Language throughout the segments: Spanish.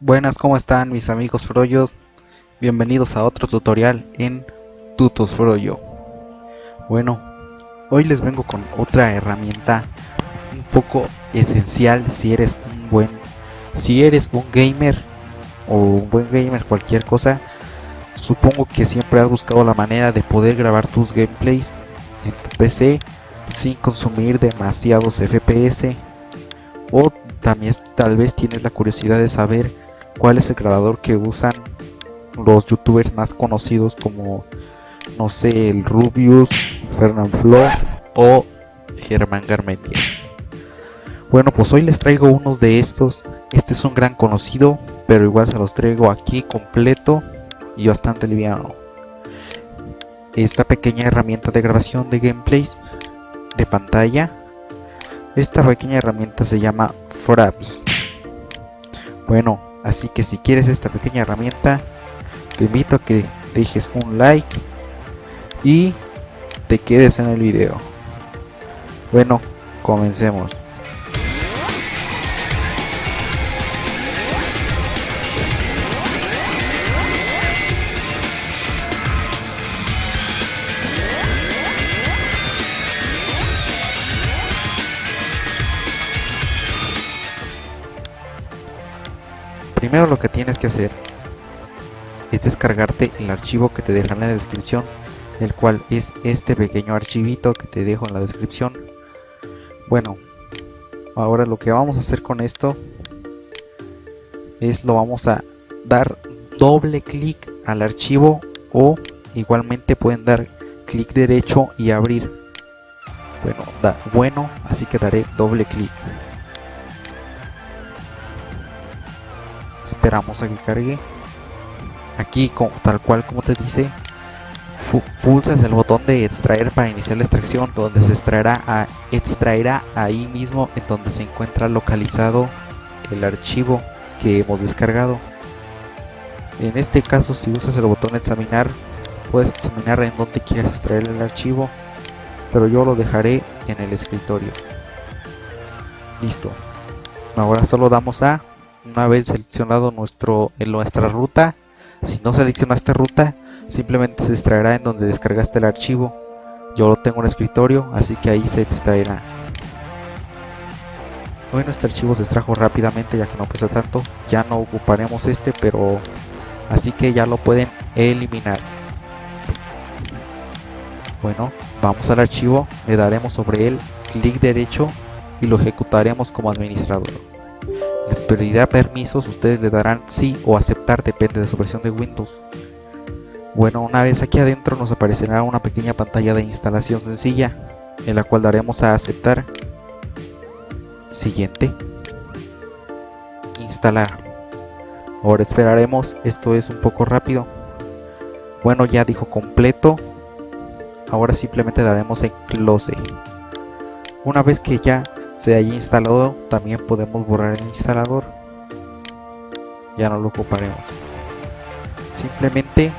Buenas, ¿cómo están mis amigos Froyos? Bienvenidos a otro tutorial en Tutos Froyo. Bueno, hoy les vengo con otra herramienta un poco esencial si eres un buen si eres un gamer o un buen gamer cualquier cosa supongo que siempre has buscado la manera de poder grabar tus gameplays en tu PC sin consumir demasiados FPS o también tal vez tienes la curiosidad de saber cuál es el grabador que usan los youtubers más conocidos como no sé el Rubius, Fernand Flo o Germán Garmendia. Bueno pues hoy les traigo unos de estos, este es un gran conocido pero igual se los traigo aquí completo y bastante liviano. Esta pequeña herramienta de grabación de gameplays de pantalla, esta pequeña herramienta se llama Fraps. Bueno, así que si quieres esta pequeña herramienta, te invito a que dejes un like y te quedes en el video. Bueno, comencemos. Primero lo que tienes que hacer es descargarte el archivo que te dejan en la descripción, el cual es este pequeño archivito que te dejo en la descripción. Bueno, ahora lo que vamos a hacer con esto es lo vamos a dar doble clic al archivo o igualmente pueden dar clic derecho y abrir. Bueno, da bueno, así que daré doble clic. Esperamos a que cargue. Aquí como, tal cual como te dice pulsas el botón de extraer para iniciar la extracción donde se extraerá a, extraerá ahí mismo en donde se encuentra localizado el archivo que hemos descargado. En este caso si usas el botón examinar puedes examinar en donde quieres extraer el archivo pero yo lo dejaré en el escritorio. Listo. Ahora solo damos a una vez seleccionado nuestro, en nuestra ruta, si no seleccionaste ruta, simplemente se extraerá en donde descargaste el archivo. Yo lo tengo en el escritorio, así que ahí se extraerá. Bueno, este archivo se extrajo rápidamente ya que no pesa tanto. Ya no ocuparemos este, pero así que ya lo pueden eliminar. Bueno, vamos al archivo, le daremos sobre él clic derecho y lo ejecutaremos como administrador les pedirá permisos, ustedes le darán sí o aceptar, depende de su versión de Windows. Bueno, una vez aquí adentro nos aparecerá una pequeña pantalla de instalación sencilla, en la cual daremos a aceptar. Siguiente. Instalar. Ahora esperaremos, esto es un poco rápido. Bueno, ya dijo completo. Ahora simplemente daremos en close. Una vez que ya se haya instalado también podemos borrar el instalador. Ya no lo ocuparemos. Simplemente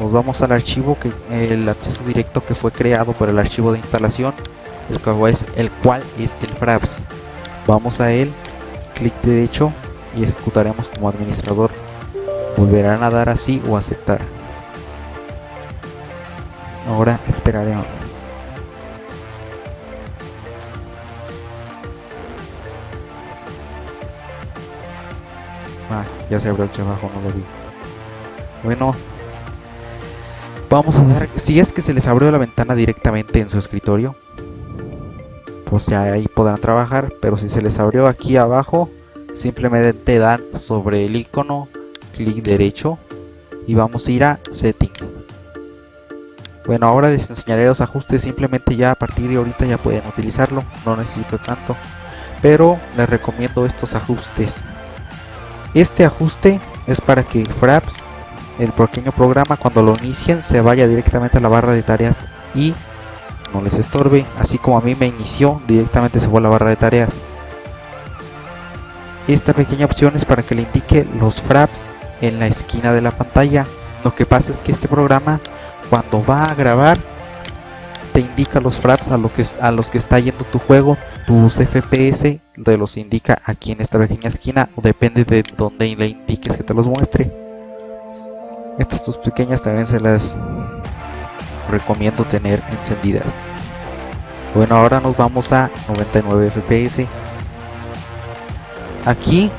nos vamos al archivo que el acceso directo que fue creado por el archivo de instalación el cual es el, cual es el fraps. Vamos a él clic derecho y ejecutaremos como administrador. Volverán a dar así o aceptar ahora esperaremos Ah, ya se abrió aquí abajo, no lo vi. Bueno, vamos a dar, si es que se les abrió la ventana directamente en su escritorio, pues ya ahí podrán trabajar, pero si se les abrió aquí abajo, simplemente dan sobre el icono, clic derecho y vamos a ir a settings. Bueno, ahora les enseñaré los ajustes, simplemente ya a partir de ahorita ya pueden utilizarlo, no necesito tanto, pero les recomiendo estos ajustes. Este ajuste es para que Fraps, el pequeño programa, cuando lo inicien se vaya directamente a la barra de tareas y no les estorbe, así como a mí me inició, directamente se fue a la barra de tareas. Esta pequeña opción es para que le indique los fraps en la esquina de la pantalla. Lo que pasa es que este programa cuando va a grabar te indica los fraps a, lo que, a los que está yendo tu juego, tus FPS te los indica aquí en esta pequeña esquina o depende de donde le indiques que te los muestre. Estas tus pequeñas también se las recomiendo tener encendidas. Bueno, ahora nos vamos a 99 FPS. Aquí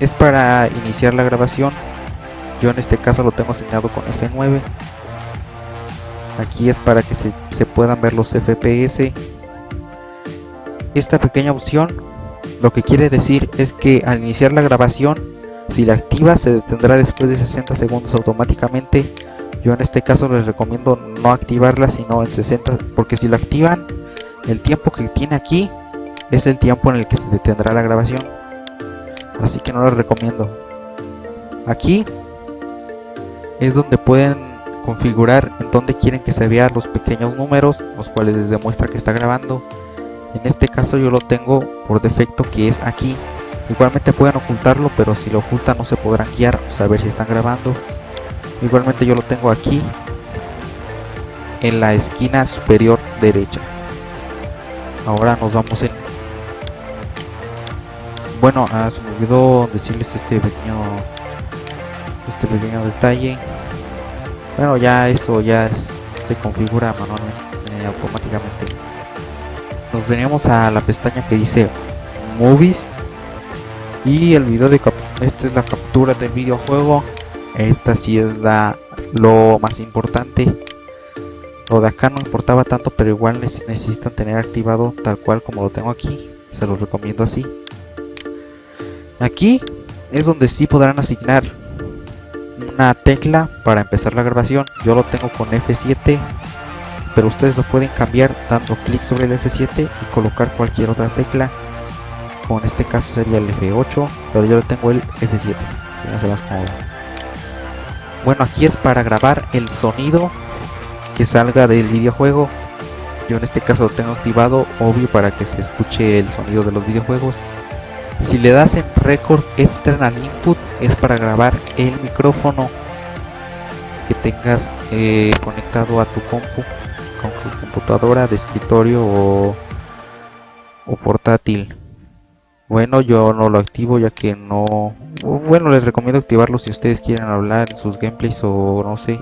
es para iniciar la grabación. Yo en este caso lo tengo asignado con F9 aquí es para que se, puedan ver los FPS esta pequeña opción lo que quiere decir es que al iniciar la grabación si la activa se detendrá después de 60 segundos automáticamente. Yo en este caso les recomiendo no activarla sino en 60 porque si la activan el tiempo que tiene aquí es el tiempo en el que se detendrá la grabación. Así que no lo recomiendo. Aquí es donde pueden configurar en donde quieren que se vean los pequeños números, los cuales les demuestra que está grabando. En este caso yo lo tengo por defecto que es aquí. Igualmente pueden ocultarlo, pero si lo ocultan no se podrán guiar o saber si están grabando. Igualmente yo lo tengo aquí en la esquina superior derecha. Ahora nos vamos en... Bueno, ah, se me olvidó decirles este pequeño este pequeño detalle bueno ya eso ya se configura manualmente eh, automáticamente. Nos venimos a la pestaña que dice movies. Y el video de esta es la captura del videojuego. Esta sí es la lo más importante. Lo de acá no importaba tanto pero igual necesitan tener activado tal cual como lo tengo aquí. Se lo recomiendo así. Aquí es donde sí podrán asignar una tecla para empezar la grabación. Yo lo tengo con F7 pero ustedes lo pueden cambiar dando clic sobre el F7 y colocar cualquier otra tecla. Como en este caso sería el F8 pero yo lo tengo el F7 bueno aquí es para grabar el sonido que salga del videojuego. Yo en este caso lo tengo activado obvio para que se escuche el sonido de los videojuegos. Si le das en record external input es para grabar el micrófono que tengas eh, conectado a tu compu con tu computadora de escritorio o, o portátil. Bueno yo no lo activo ya que no bueno les recomiendo activarlo si ustedes quieren hablar en sus gameplays o no sé.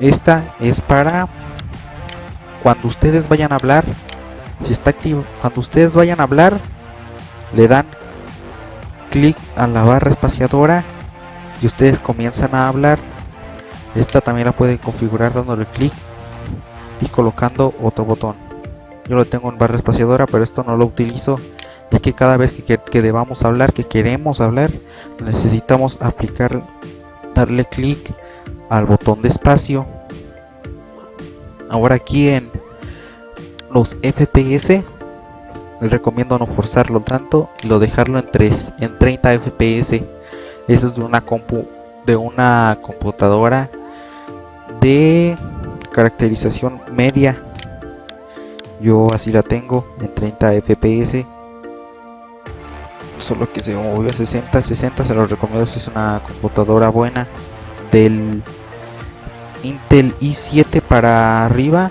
Esta es para cuando ustedes vayan a hablar. Si está activo cuando ustedes vayan a hablar le dan clic a la barra espaciadora y ustedes comienzan a hablar. Esta también la pueden configurar dándole clic y colocando otro botón. Yo lo tengo en barra espaciadora pero esto no lo utilizo ya que cada vez que, que debamos hablar que queremos hablar necesitamos aplicar darle clic al botón de espacio. Ahora aquí en los FPS les recomiendo no forzarlo tanto y lo dejarlo en, 3, en 30 fps eso es de una compu de una computadora de caracterización media. Yo así la tengo en 30 fps solo que se movió a 60 60 se lo recomiendo si es una computadora buena. Del Intel i7 para arriba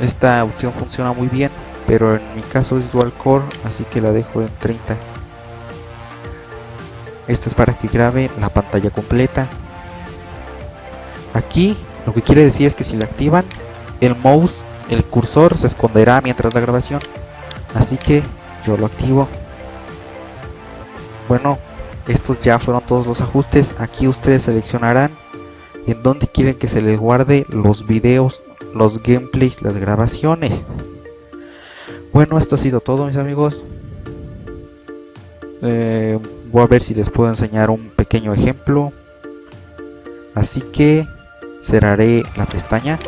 esta opción funciona muy bien pero en mi caso es dual core así que la dejo en 30 esto es para que grabe la pantalla completa. Aquí lo que quiere decir es que si la activan el mouse el cursor se esconderá mientras la grabación. Así que yo lo activo. Bueno estos ya fueron todos los ajustes. Aquí ustedes seleccionarán en donde quieren que se les guarde los videos los gameplays las grabaciones bueno, esto ha sido todo mis amigos. Eh, voy a ver si les puedo enseñar un pequeño ejemplo. Así que cerraré la pestaña.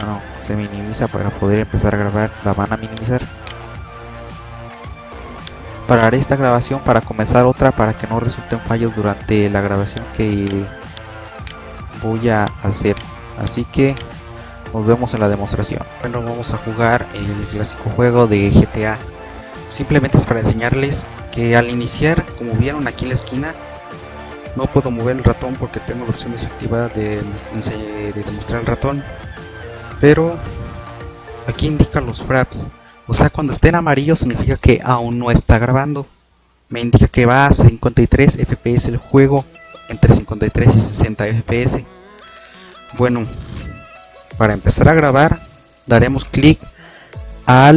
Ah, no, se minimiza para poder empezar a grabar. La van a minimizar. Pararé esta grabación para comenzar otra para que no resulten fallos durante la grabación que voy a hacer. Así que nos vemos en la demostración. Bueno, vamos a jugar el clásico juego de GTA. Simplemente es para enseñarles que al iniciar, como vieron aquí en la esquina, no puedo mover el ratón porque tengo la opción desactivada de, de demostrar el ratón. pero aquí indica los fraps o sea cuando esté en amarillo significa que aún no está grabando me indica que va a 53 fps el juego entre 53 y 60 fps bueno para empezar a grabar daremos clic a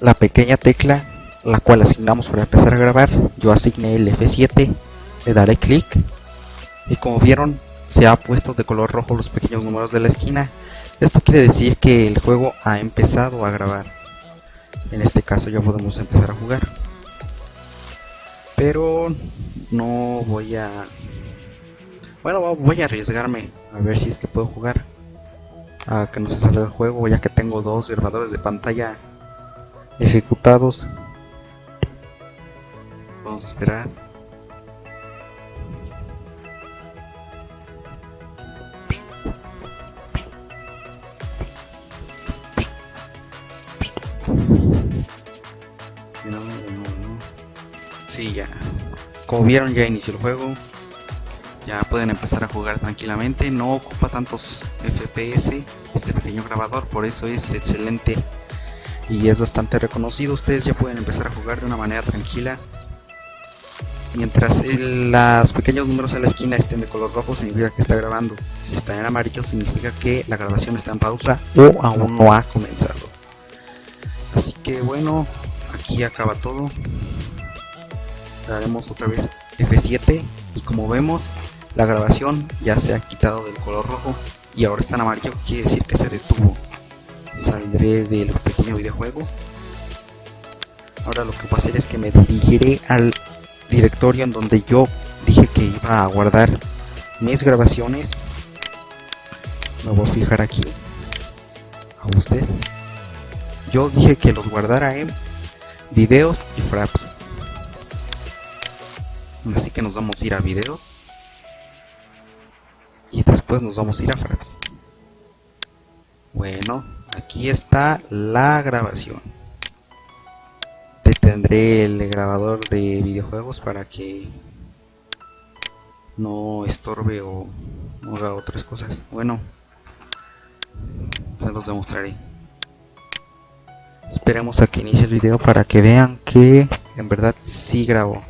la pequeña tecla la cual asignamos para empezar a grabar. Yo asigné el F7 le daré clic. Y como vieron se ha puesto de color rojo los pequeños números de la esquina. Esto quiere decir que el juego ha empezado a grabar. En este caso ya podemos empezar a jugar. Pero no voy a bueno voy a arriesgarme a ver si es que puedo jugar a que no se salga el juego ya que tengo dos grabadores de pantalla ejecutados vamos a esperar Sí, ya. Como vieron ya inició el juego. Ya pueden empezar a jugar tranquilamente. No ocupa tantos FPS este pequeño grabador, por eso es excelente y es bastante reconocido. Ustedes ya pueden empezar a jugar de una manera tranquila. Mientras los pequeños números en la esquina estén de color rojo significa que está grabando. Si están en amarillo significa que la grabación está en pausa o aún no ha comenzado. Así que bueno, aquí acaba todo. Daremos otra vez F7 y como vemos la grabación ya se ha quitado del color rojo y ahora está en amarillo, quiere decir que se detuvo. Saldré del pequeño videojuego. Ahora lo que voy a hacer es que me dirigiré al directorio en donde yo dije que iba a guardar mis grabaciones. Me voy a fijar aquí. A usted. Yo dije que los guardara en videos y fraps. Así que nos vamos a ir a videos y después nos vamos a ir a fraps bueno aquí está la grabación. Detendré el grabador de videojuegos para que no estorbe o no haga otras cosas. Bueno se los demostraré. Esperemos a que inicie el video para que vean que en verdad sí grabó.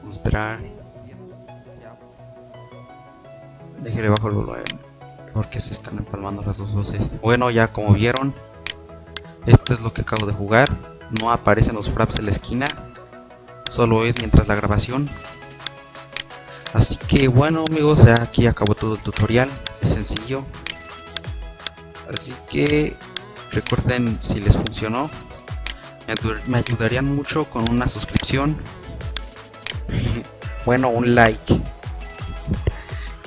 Vamos a esperar Déjale bajo el volumen porque se están empalmando las dos voces. Bueno, ya como vieron, esto es lo que acabo de jugar. No aparecen los fraps en la esquina, solo es mientras la grabación. Así que bueno amigos, aquí acabó todo el tutorial, es sencillo. Así que recuerden si les funcionó, me ayudarían mucho con una suscripción. bueno, un like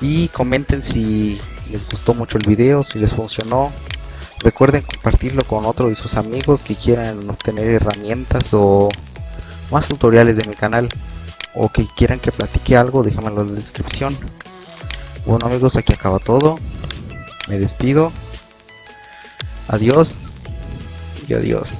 y comenten si les gustó mucho el video, si les funcionó. Recuerden compartirlo con otros de sus amigos que quieran obtener herramientas o más tutoriales de mi canal o que quieran que platique algo, déjamelo en la descripción. Bueno amigos, aquí acaba todo. Me despido. Adiós y adiós.